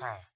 you